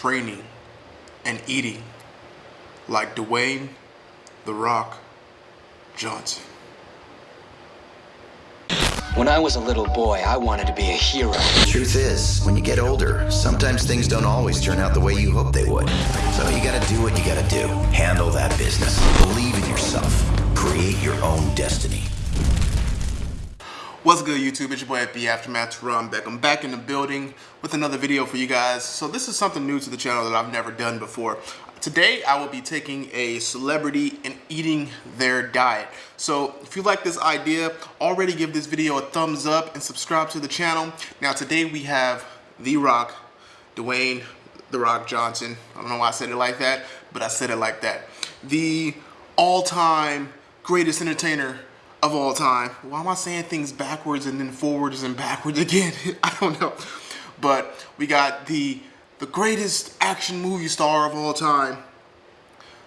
training and eating like Dwayne The Rock Johnson. When I was a little boy, I wanted to be a hero. The Truth is, when you get older, sometimes things don't always turn out the way you hope they would. So you gotta do what you gotta do. Handle that business. Believe in yourself. Create your own destiny. What's good YouTube? It's your boy FB Aftermath Teron back. I'm back in the building with another video for you guys. So this is something new to the channel that I've never done before. Today I will be taking a celebrity and eating their diet. So if you like this idea, already give this video a thumbs up and subscribe to the channel. Now today we have The Rock, Dwayne The Rock Johnson. I don't know why I said it like that, but I said it like that. The all-time greatest entertainer of all time. Why am I saying things backwards and then forwards and backwards again? I don't know. But we got the the greatest action movie star of all time.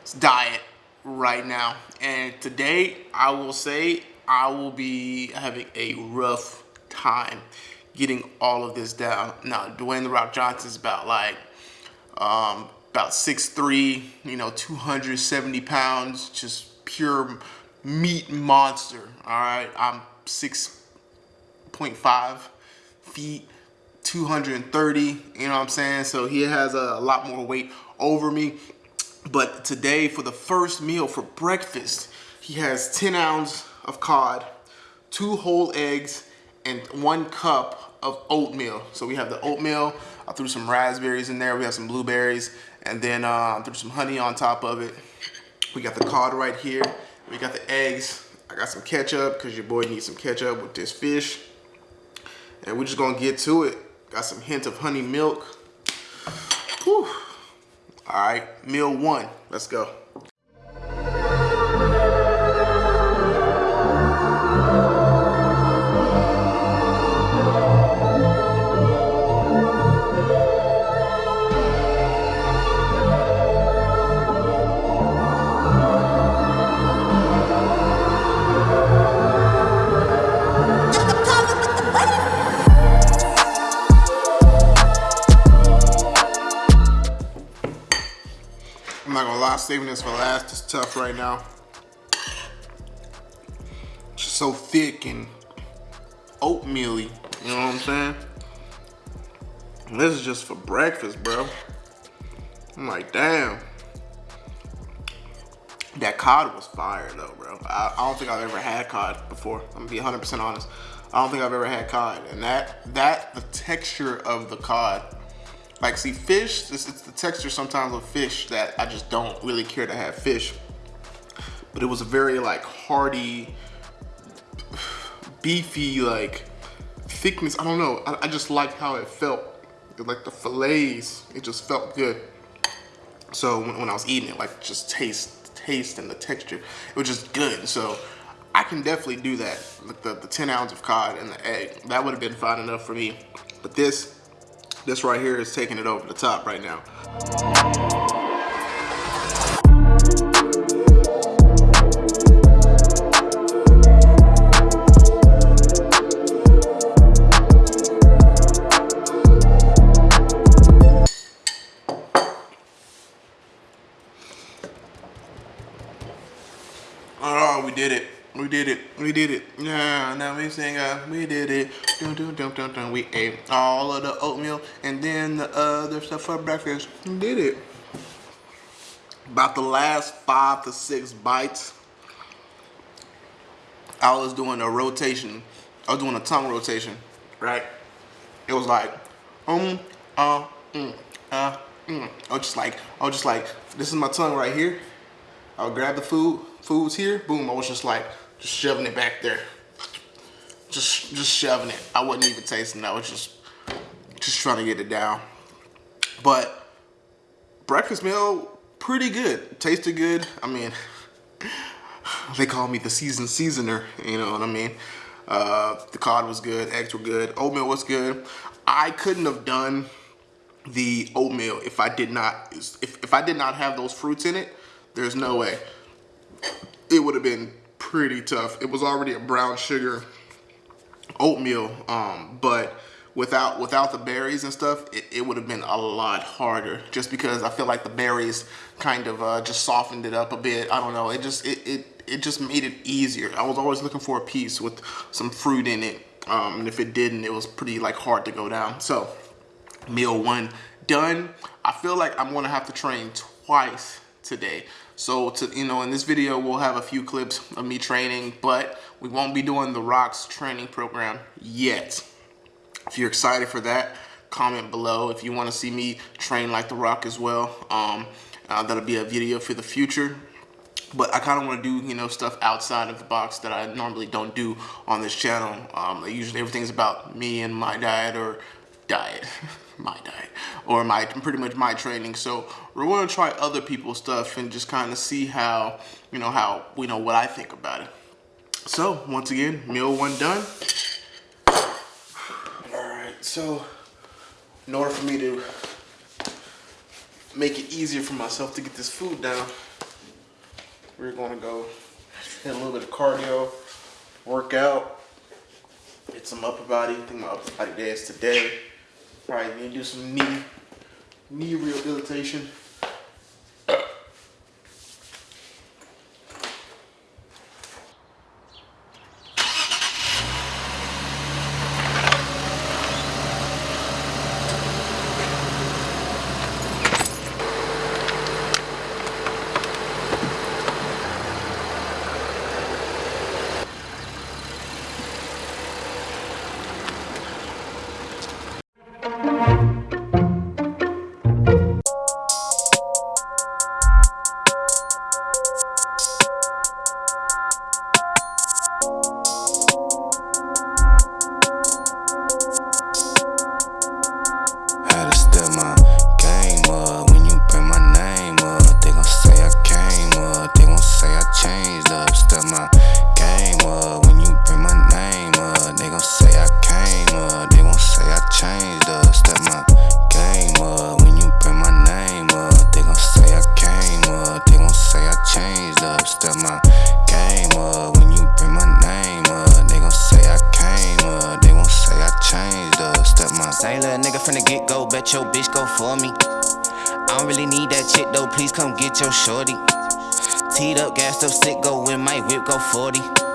It's diet right now. And today I will say I will be having a rough time getting all of this down. Now, Dwayne The Rock Johnson is about like um, about 6'3", you know, 270 pounds, just pure meat monster, all right? I'm 6.5 feet, 230, you know what I'm saying? So he has a, lot more weight over me. But today, for the first meal for breakfast, he has 10 ounces of cod, two whole eggs, and one cup of oatmeal. So we have the oatmeal, I threw some raspberries in there, we have some blueberries, and then uh, threw some honey on top of it. We got the cod right here, we got the eggs. I got some ketchup because your boy needs some ketchup with this fish. And we're just gonna get to it. Got some hint of honey milk. Whew. All right, meal one, let's go. Saving this for last. It's tough right now. It's so thick and oatmeal-y. You know what I'm saying? And this is just for breakfast, bro. I'm like, damn. That cod was fire though, bro. I, I don't think I've ever had cod before. I'm gonna be 100% honest. I don't think I've ever had cod. And that, that, the texture of the cod like, see, fish, it's, it's the texture sometimes of fish that I just don't really care to have fish. But it was a very, like, hearty, beefy, like, thickness. I don't know. I, I just liked how it felt. Like, the fillets, it just felt good. So when, when I was eating it, like, just taste, taste and the texture, it was just good. So I can definitely do that. Like the, the 10 ounce of cod and the egg. That would have been fine enough for me. But this, this right here is taking it over the top right now. We did it. Yeah, now we sing uh, we did it. Dun, dun, dun, dun, dun. We ate all of the oatmeal and then the other stuff for breakfast. We did it. About the last five to six bites, I was doing a rotation. I was doing a tongue rotation, right? It was like, um, uh, mm, uh, mm. I was just like, I was just like, this is my tongue right here. I'll grab the food, food's here, boom, I was just like, just shoving it back there. Just just shoving it. I wasn't even tasting it. I was just just trying to get it down. But breakfast meal, pretty good. Tasted good. I mean, they call me the season seasoner, you know what I mean? Uh, the cod was good, eggs were good, oatmeal was good. I couldn't have done the oatmeal if I did not if, if I did not have those fruits in it, there's no way. It would have been pretty tough. It was already a brown sugar oatmeal, um, but without without the berries and stuff, it, it would have been a lot harder. Just because I feel like the berries kind of uh, just softened it up a bit. I don't know. It just it, it it just made it easier. I was always looking for a piece with some fruit in it, um, and if it didn't, it was pretty like hard to go down. So meal one done. I feel like I'm gonna have to train twice today. So to you know, in this video, we'll have a few clips of me training, but we won't be doing the Rocks training program yet. If you're excited for that, comment below. If you want to see me train like The Rock as well, um, uh, that'll be a video for the future. But I kind of want to do, you know, stuff outside of the box that I normally don't do on this channel. Um, usually everything's about me and my diet or diet, my diet, or my pretty much my training. So we're going to try other people's stuff and just kind of see how, you know, how, you know, what I think about it. So once again, meal one done. Alright so, in order for me to make it easier for myself to get this food down, we're gonna go hit a little bit of cardio, work out, get some upper body. I think my upper body day is today. Probably need to do some knee, knee rehabilitation. Your bitch go for me. I don't really need that chick though, please come get your shorty. Teed up, gassed up, sick, go with my whip, go 40.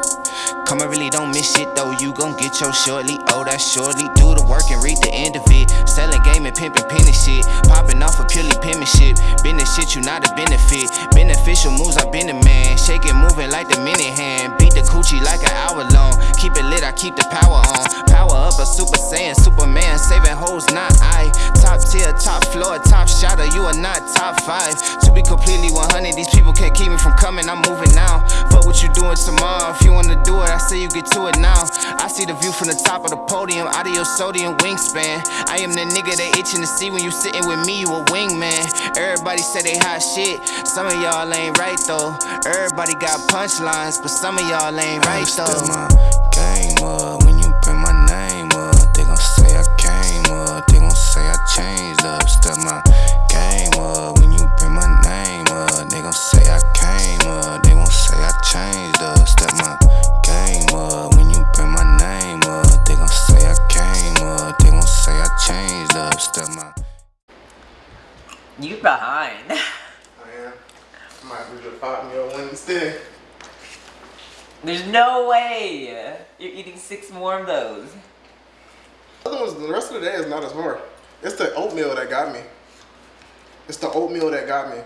Come, I really don't miss shit though, you gon' get your shortly. Oh, that's shortly. Do the work and read the end of it. Selling game and pimping penny shit. Popping off a of purely penmanship. Business shit, you not a benefit. Beneficial moves, I been a man. Shaking, moving like the mini hand. Beat the coochie like an hour long. Keep it lit, I keep the power on. Power up, a super saiyan, Superman. Saving hoes, not I. Top tier, top floor, top shotter. You are not top five. To be completely 100, these people can't keep me from coming. I'm moving now. Fuck what you doing tomorrow. If you wanna do it, I say you get to it now. I see the view from the top of the podium, out of your sodium wingspan. I am the nigga they itching to see when you sitting with me, you a wingman. Everybody say they hot shit, some of y'all ain't right though. Everybody got punchlines, but some of y'all ain't right though. Rest of the day is not as hard. It's the oatmeal that got me. It's the oatmeal that got me.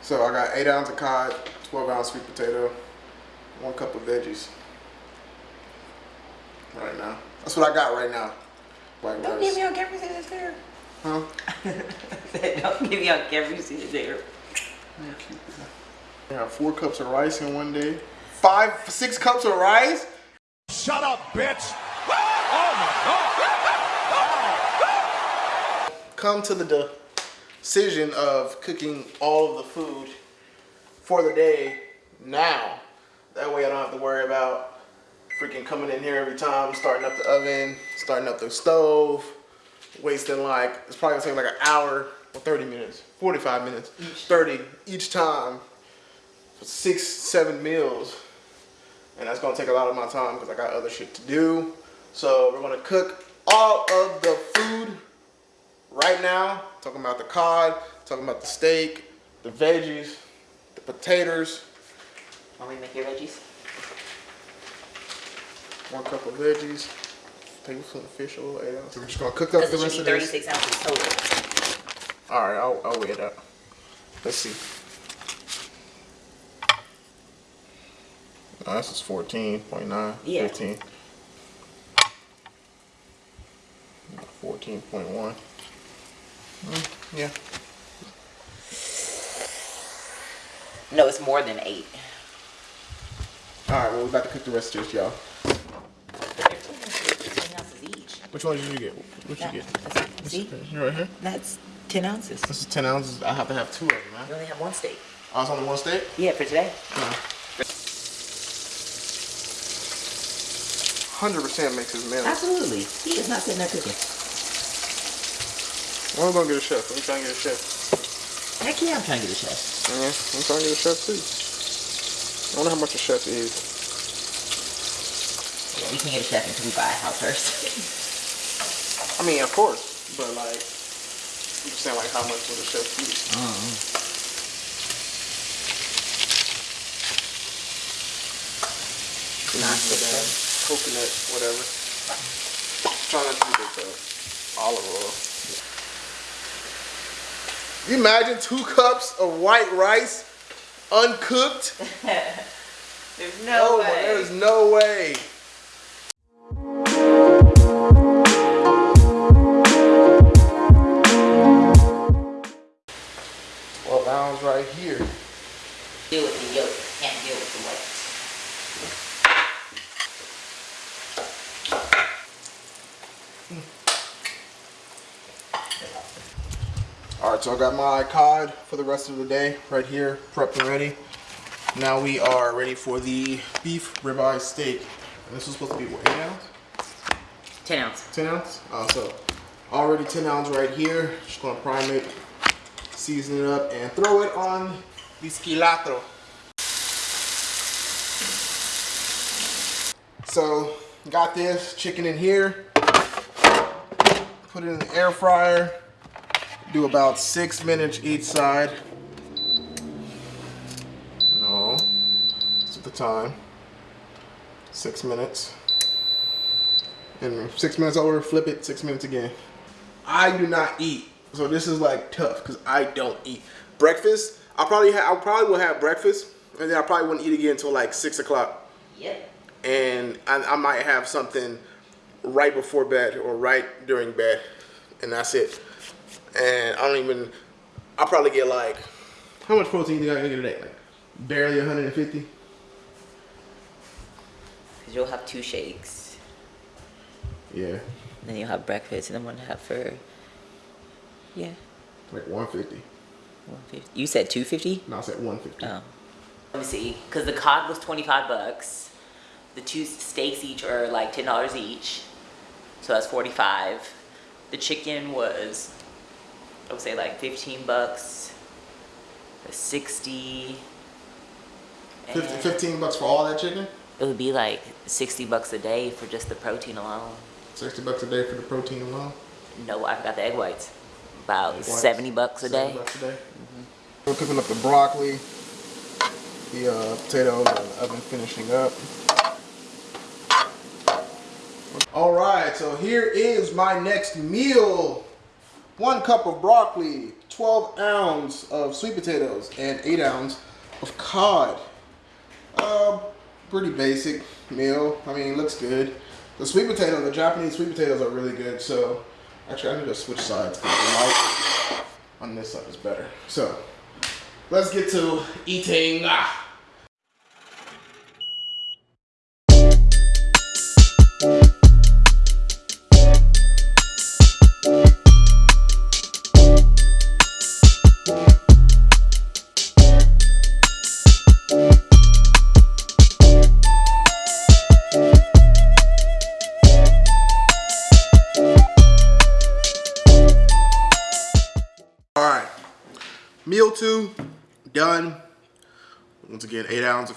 So I got eight ounces of cod, 12 ounce sweet potato, one cup of veggies. Right now. That's what I got right now. White Don't give me on camera say it's there. Huh? Don't give me on camera you see it there. I have four cups of rice in one day. Five, six cups of rice? Shut up, bitch! Oh my god! Come to the decision of cooking all of the food for the day now. That way I don't have to worry about freaking coming in here every time, starting up the oven, starting up the stove, wasting like, it's probably gonna take like an hour or 30 minutes, 45 minutes, each. 30 each time for six, seven meals. And that's gonna take a lot of my time because I got other shit to do. So we're gonna cook all of the food right now. Talking about the cod, talking about the steak, the veggies, the potatoes, Want me to make your veggies? one cup of veggies, maybe some fish oil, eight ounces. We're just gonna cook up the it rest of be this. 36 ounces total. All right, I'll, I'll weigh it up. Let's see. No, this is 14.9, Yeah. 15. 14.1. Mm, yeah. No, it's more than eight. All right, well, we're about to cook the rest of this, y'all. 10 ounces each. Which one did you get? What you get? that's- See? You right here? That's 10 ounces. This is 10 ounces. I have to have two of them, man. You only have one steak. I was on the one steak? Yeah, for today. 100% makes his meal. Absolutely. He is not sitting there cooking. I'm gonna get a chef? Let me try and get a chef. Heck yeah, I'm trying to get a chef. Yeah, I'm trying to get a chef too. I wonder how much a chef is. Yeah, we can get a chef until we buy a house first. I mean, of course, but like, I'm just saying, like, how much would a chef eat? Uh-huh. Nah, Coconut, whatever. Trying not to do big though. Olive oil. You imagine two cups of white rice, uncooked? There's no Oh, way. there's no way. Right, so I got my cod for the rest of the day right here, prepped and ready. Now we are ready for the beef ribeye steak. And this was supposed to be what, eight ounce? 10 ounce. 10 ounce? Uh, so already 10 ounce right here. Just gonna prime it, season it up, and throw it on the squilatro. So got this chicken in here. Put it in the air fryer. Do about six minutes each side. No, it's at the time. Six minutes. And six minutes over, flip it, six minutes again. I do not eat, so this is like tough because I don't eat. Breakfast, I probably ha- I probably will have breakfast, and then I probably wouldn't eat again until like six o'clock, Yep. and I, I might have something right before bed or right during bed, and that's it. And I don't even. I probably get like, how much protein do I get a day? Like barely 150. Because you'll have two shakes. Yeah, Then you'll have breakfast and then one have for. Yeah. like 150. 150. You said 250? No, I said 150. Oh. Let me see. Because the cod was 25 bucks. The two steaks each are like $10 each. So that's 45 The chicken was, I would say like 15 bucks. 60 Fif- and 15 bucks for all that chicken. It would be like 60 bucks a day for just the protein alone. 60 bucks a day for the protein alone. No, I forgot the egg whites. About Egg whites, 70 bucks a 70 day. bucks a day. We're cooking up the broccoli, the uh, potatoes, and the oven finishing up. All right, so here is my next meal. One cup of broccoli, 12 ounces of sweet potatoes, and 8 ounces of cod. Uh, pretty basic meal. I mean, it looks good. The sweet potato, the Japanese sweet potatoes are really good. So, actually, I need to switch sides because the light on this side is better. So, let's get to eating. Ah.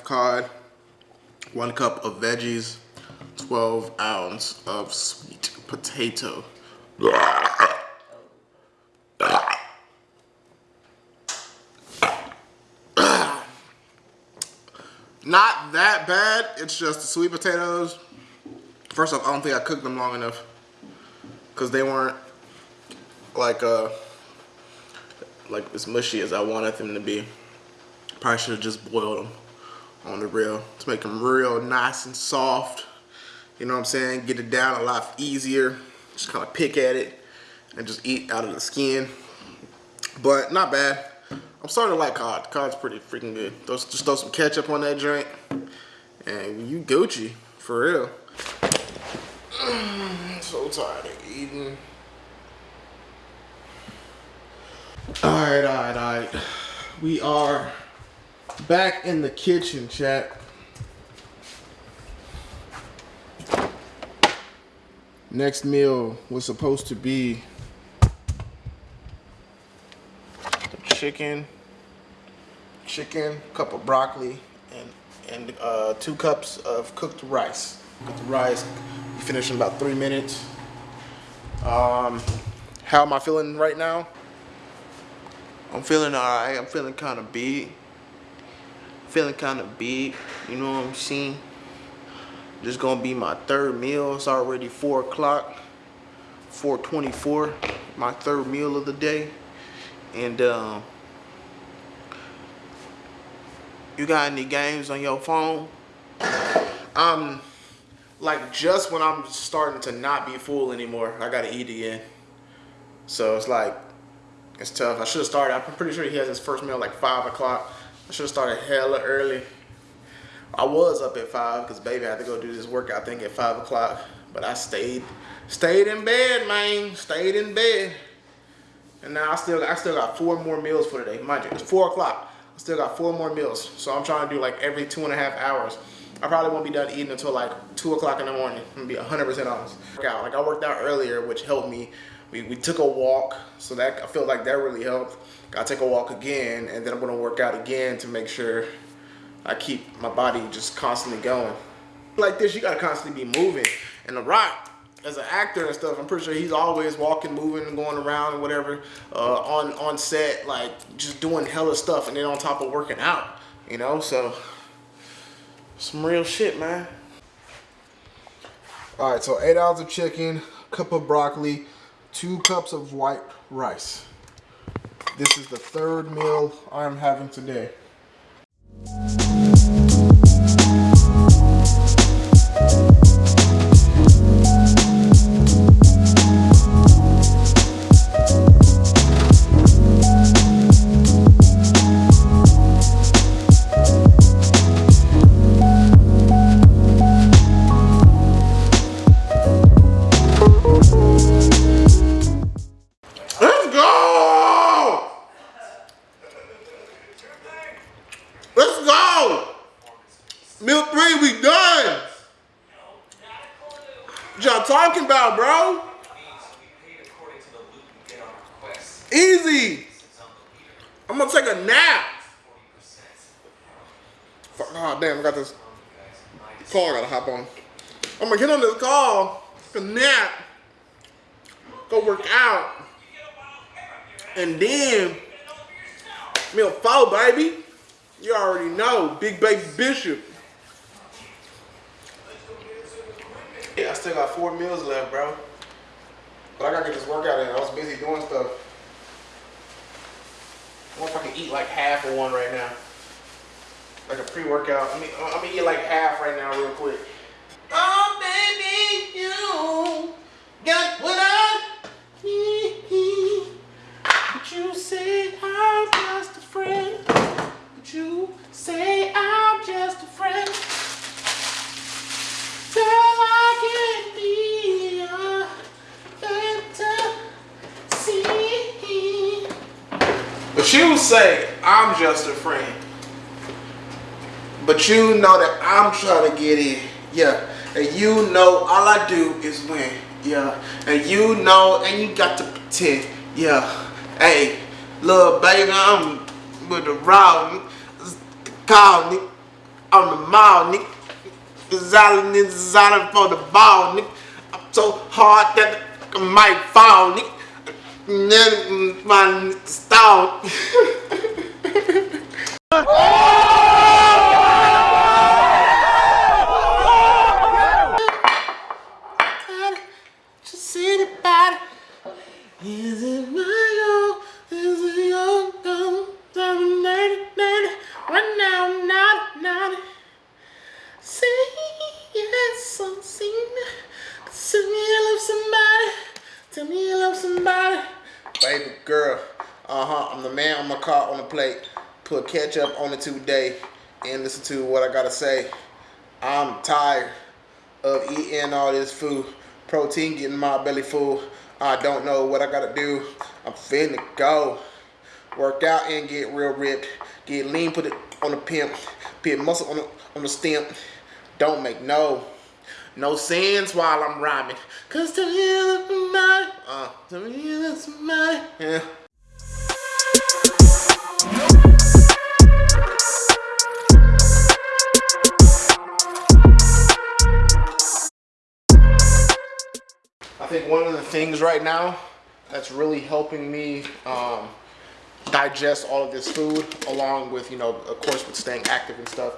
Cod, one cup of veggies, 12 ounce of sweet potato. Not that bad, it's just the sweet potatoes. First off, I don't think I cooked them long enough because they weren't like uh like as mushy as I wanted them to be. Probably should have just boiled them on the grill to make them real nice and soft. You know what I'm saying? Get it down a lot easier. Just kind of pick at it and just eat out of the skin. But not bad. I'm starting to like cod. Cod's pretty freaking good. Just throw some ketchup on that drink and you Gucci, for real. so tired of eating. Alright, alright, alright. We are back in the kitchen, chat. Next meal was supposed to be chicken, chicken, cup of broccoli, and and uh, two cups of cooked rice. Cooked rice. You finish in about three minutes. Um, how am I feeling right now? I'm feeling alright. I'm feeling kind of big. Feeling kind of big. You know what I'm saying? This gonna be my third meal. It's already four o'clock. 424. My third meal of the day. And um, you got any games on your phone? Um, like just when I'm starting to not be full anymore, I gotta eat again. So it's like it's tough. I should have started. I'm pretty sure he has his first meal like five o'clock. I should have started hella early. I was up at five because baby I had to go do this workout thing at five o'clock. But I stayed, stayed in bed, man. Stayed in bed. And now I still, I still got four more meals for today. Mind you, it's four o'clock. I still got four more meals. So I'm trying to do like every two and a half hours. I probably won't be done eating until like two o'clock in the morning. I'm gonna be 100% honest. Like I worked out earlier, which helped me we, we took a walk, so that I feel like that really helped. Gotta take a walk again, and then I'm gonna work out again to make sure I keep my body just constantly going. Like this, you gotta constantly be moving. And The Rock, as an actor and stuff, I'm pretty sure he's always walking, moving, and going around and whatever uh, on on set, like just doing hella stuff, and then on top of working out, you know. So some real shit, man. All right, so eight ounces of chicken, cup of broccoli, two cups of white rice. This is the third meal I'm having today. Gonna get on this call, nap, go work out, and then meal four, baby. You already know, Big Baby Bishop. Yeah, I still got four meals left, bro. But I gotta get this workout in. I was busy doing stuff. I wonder if I can eat like half of one right now. Like a pre-workout. I mean, I'm gonna eat like half right now real quick. Oh, baby, you got what I need. But you say I'm just a friend. But you say I'm just a friend. But you say, I'm just a friend. But you know that I'm trying to get in. Yeah. And you know all I do is win. Yeah. And you know, and you got to pretend. Yeah. Hey, little baby, I'm with the raw, call, I'm the mall, nigga. Designing is for the ball, nigga. I'm so hard that I might fall. Then my Baby girl. Uh huh. I'm the man on my car on the plate. Put ketchup on it today and listen to what I gotta say. I'm tired of eating all this food. Protein getting my belly full. I don't know what I gotta do. I'm finna go. Work out and get real ripped. Get lean, put it on the pimp. Put muscle on the, on the stem. Don't make no, no sense while I'm rhyming. Cause to me, that's somebody. Uh, to me, that's somebody. Yeah. I think one of the things right now that's really helping me um, digest all of this food, along with, you know, of course, with staying active and stuff,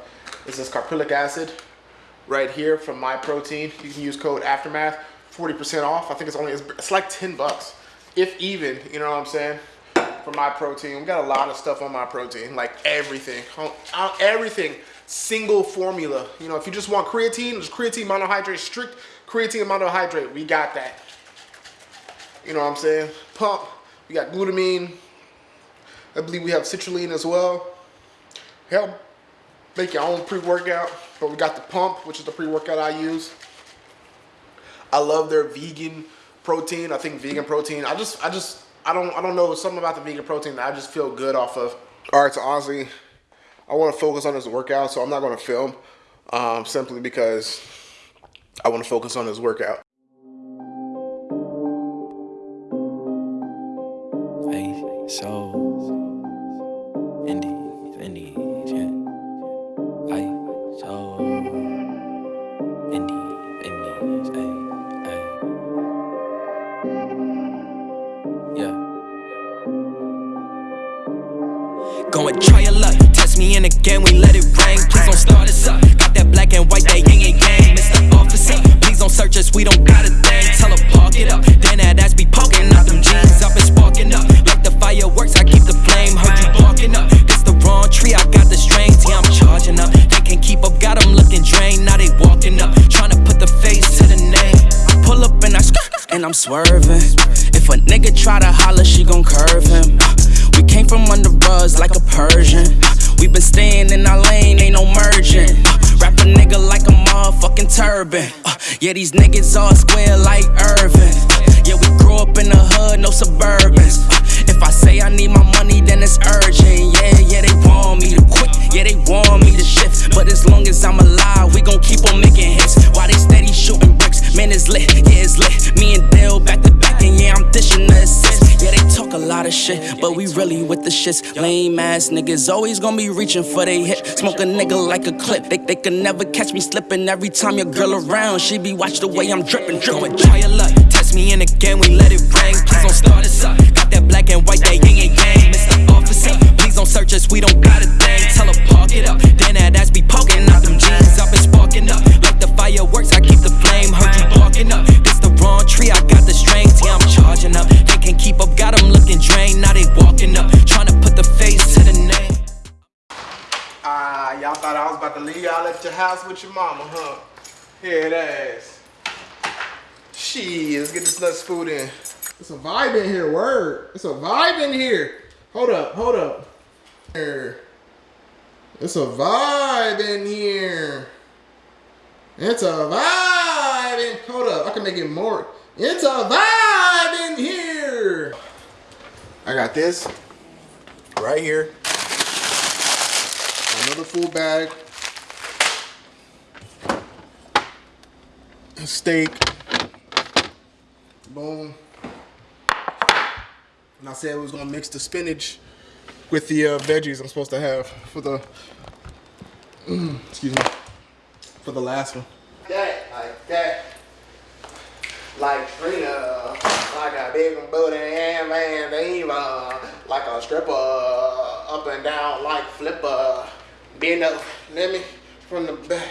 is this caprylic acid right here from Myprotein. You can use code Aftermath, 40% off. I think it's only, it's, it's like 10 bucks, if even, you know what I'm saying? For Myprotein. We got a lot of stuff on Myprotein, like everything, everything, single formula. You know, if you just want creatine, just creatine monohydrate, strict creatine monohydrate, we got that. You know what I'm saying? Pump, we got glutamine. I believe we have citrulline as well. Help make your own pre-workout. But we got the pump, which is the pre-workout I use. I love their vegan protein. I think vegan protein. I just, I just, I don't, I don't know something about the vegan protein that I just feel good off of. All right, so honestly, I want to focus on this workout, so I'm not going to film um, simply because I want to focus on this workout. Yeah, these niggas Lame ass niggas always gonna be reaching for they hit. Smoke a nigga like a clip. They, they can never catch me slipping. Every time your girl around, she be watch the way I'm dripping, dripping. Try your luck, test me in again, we let it Get food in. It's a vibe in here, word. It's a vibe in here. Hold up, hold up. Here. It's a vibe in here. It's a vibe in, hold up, I can make it more. It's a vibe in here. I got this right here. Another full bag. A Steak. Boom. And I said we was gonna mix the spinach with the uh, veggies I'm supposed to have for the, excuse me, for the last one. That, like that. Like Trina, like a big booty and Van Diva, like a stripper, up and down like flipper. Bend up, let me from the back.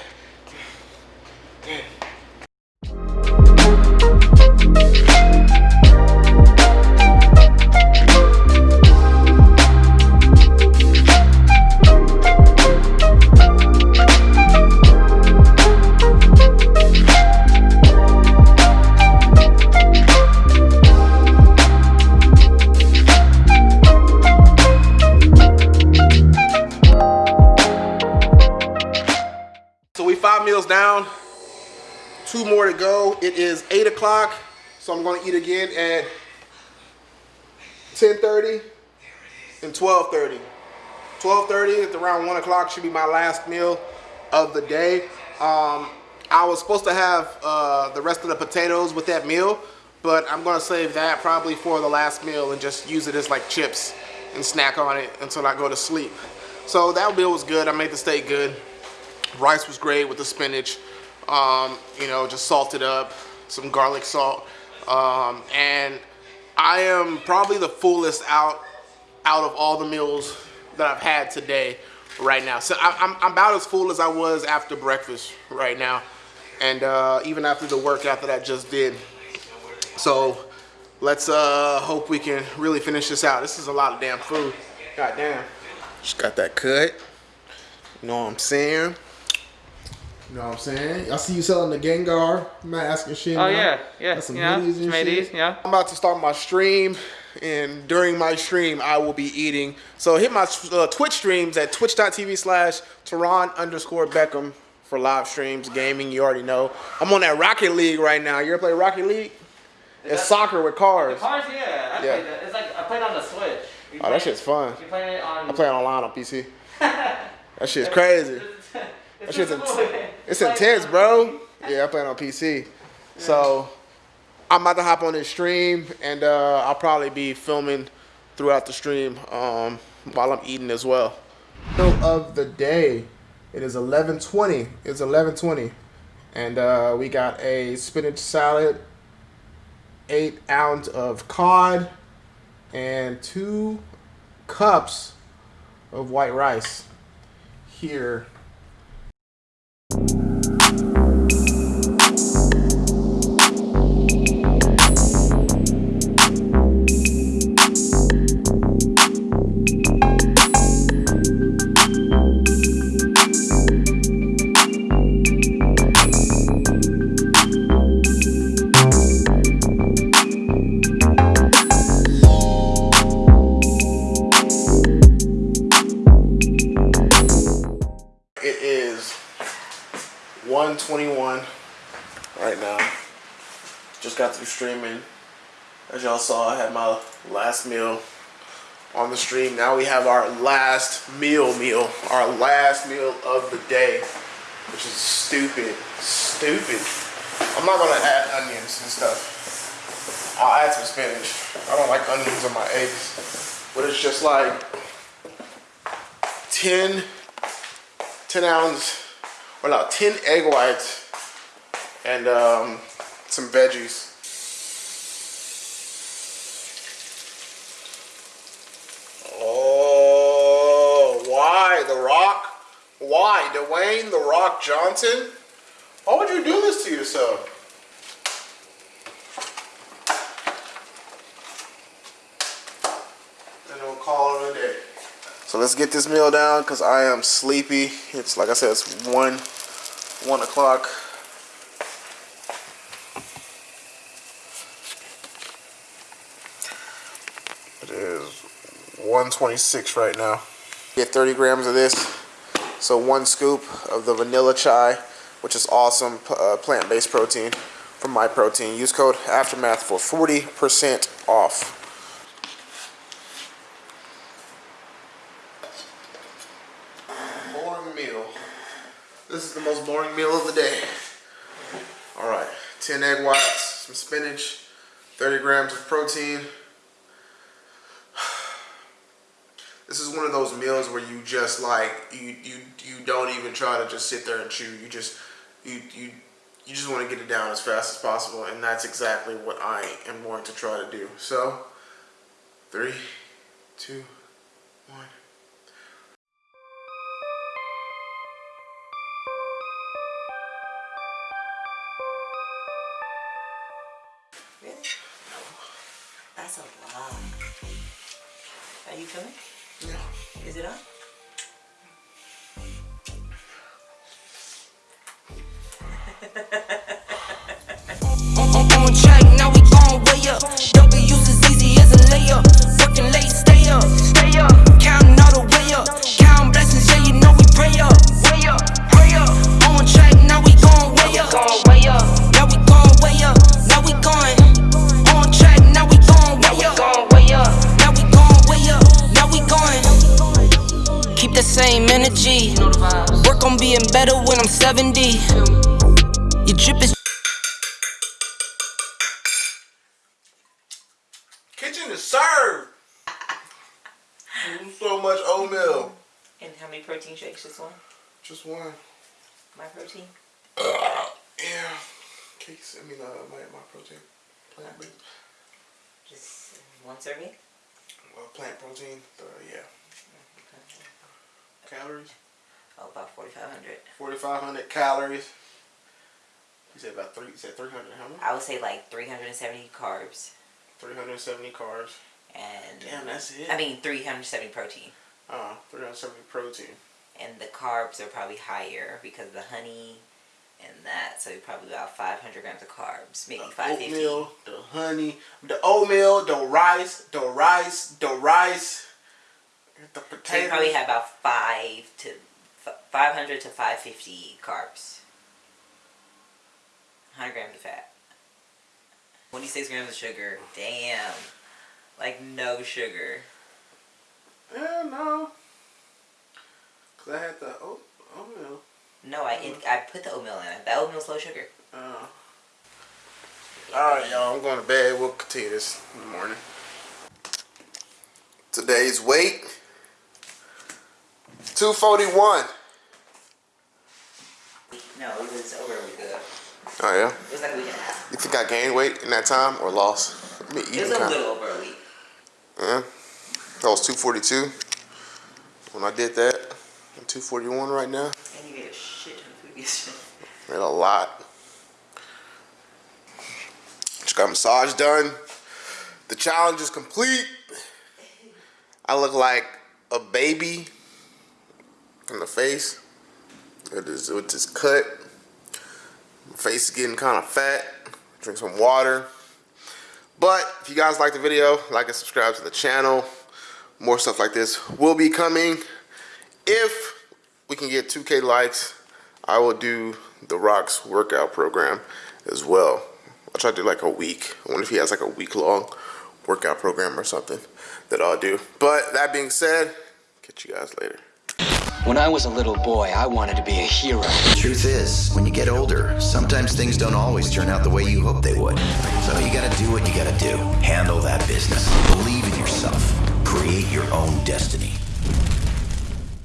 Meals down, two more to go. It is eight o'clock, so I'm gonna eat again at 10:30 and 12:30. 12:30 at around one o'clock should be my last meal of the day. Um, I was supposed to have uh, the rest of the potatoes with that meal, but I'm gonna save that probably for the last meal and just use it as like chips and snack on it until I go to sleep. So that meal was good. I made the steak good. Rice was great with the spinach. Um, you know, just salted up, some garlic salt. Um, and I am probably the fullest out out of all the meals that I've had today right now. So I, I'm, I'm about as full as I was after breakfast right now. And uh, even after the workout that I just did. So let's uh, hope we can really finish this out. This is a lot of damn food. God damn. Just got that cut. You know what I'm saying? You know what I'm saying? I see you selling the Gengar mask and shit. Oh now. yeah, yeah. Got some yeah, hoodies and made shit. these, yeah. I'm about to start my stream, and during my stream, I will be eating. So hit my uh, Twitch streams at twitch.tv slash Teron underscore Beckham for live streams, gaming, you already know. I'm on that Rocket League right now. You ever play Rocket League? It's soccer with cars. Cars, yeah. I Yeah. played that. It's like I played on the Switch. You Oh, play- that shit's fun. You playing it on? I play it online on PC. That shit's crazy. That shit's just it's intense, bro. Yeah, I play it on PC. So I'm about to hop on this stream, and uh, I'll probably be filming throughout the stream um, while I'm eating as well. Meal of the day. It is 11:20. It's 11:20, and uh, we got a spinach salad, eight ounce of cod, and two cups of white rice here. It is 121 right now. Just got through streaming. As y'all saw, I had my last meal on the stream. Now we have our last meal meal. Our last meal of the day. Which is stupid. Stupid. I'm not gonna add onions and stuff. I'll add some spinach. I don't like onions on my eggs. But it's just like 10 10 ounce, or no, 10 egg whites and um, some veggies. Oh, why? The Rock? Why? Dwayne The Rock Johnson? Why would you do this to yourself? And we'll call it a day. So let's get this meal down because I am sleepy. It's like I said, it's one, one o'clock. It is 126 right now. Get 30 grams of this. So one scoop of the vanilla chai, which is awesome uh, plant-based protein from Myprotein. Use code Aftermath for 40% off. boring meal. This is the most boring meal of the day. All right, 10 egg whites, some spinach, 30 grams of protein. This is one of those meals where you just like you you you don't even try to just sit there and chew. You just you you you just want to get it down as fast as possible, and that's exactly what I am going to try to do. So, three, two, one. Is it? On, 70. Your drip is Kitchen is served. so much oatmeal. And how many protein shakes Just one? Just one. Myprotein? Yeah. Cakes. I mean, uh, my Myprotein. Plant based. Just one serving? Well, plant protein. Uh, yeah. Calories. Oh, about 4,500. Forty five hundred calories. You said about three. You said three hundred. How much? I would say like 370 carbs. Three hundred seventy carbs. And Damn, that's it. I mean 370 protein. Uh, three hundred seventy protein. And the carbs are probably higher because of the honey and that. So probably about 500 grams of carbs, maybe The 550. oatmeal, the honey, the oatmeal, the rice, the rice, the rice, the So you probably have about five to 500 to 550 carbs. 100 grams of fat. 26 grams of sugar. Damn. Like no sugar. Yeah, no. Cause I had the oat, oatmeal. No, I it, I put the oatmeal in it. The oatmeal's low sugar. Uh, all right, y'all. I'm going to bed. We'll continue this in the morning. Today's weight: two forty one. No, it was over a week ago. Oh yeah. It was like a week and a half. You think I gained weight in that time or lost? I It was a kind. little over a week. Yeah. That was 242 when I did that. I'm 241 right now. And you ate a shit ton of food yesterday. Made a lot. Just got massage done. The challenge is complete. I look like a baby in the face. With this, cut. My face is getting kind of fat. Drink some water. But if you guys like the video, like and subscribe to the channel. More stuff like this will be coming. If we can get 2K likes, I will do the Rocks workout program as well. I'll try to do like a week. I wonder if he has like a week long workout program or something that I'll do. But that being said, catch you guys later. When I was a little boy, I wanted to be a hero. The truth is, when you get older, sometimes things don't always turn out the way you hope they would. So you gotta do what you gotta do. Handle that business. Believe in yourself. Create your own destiny.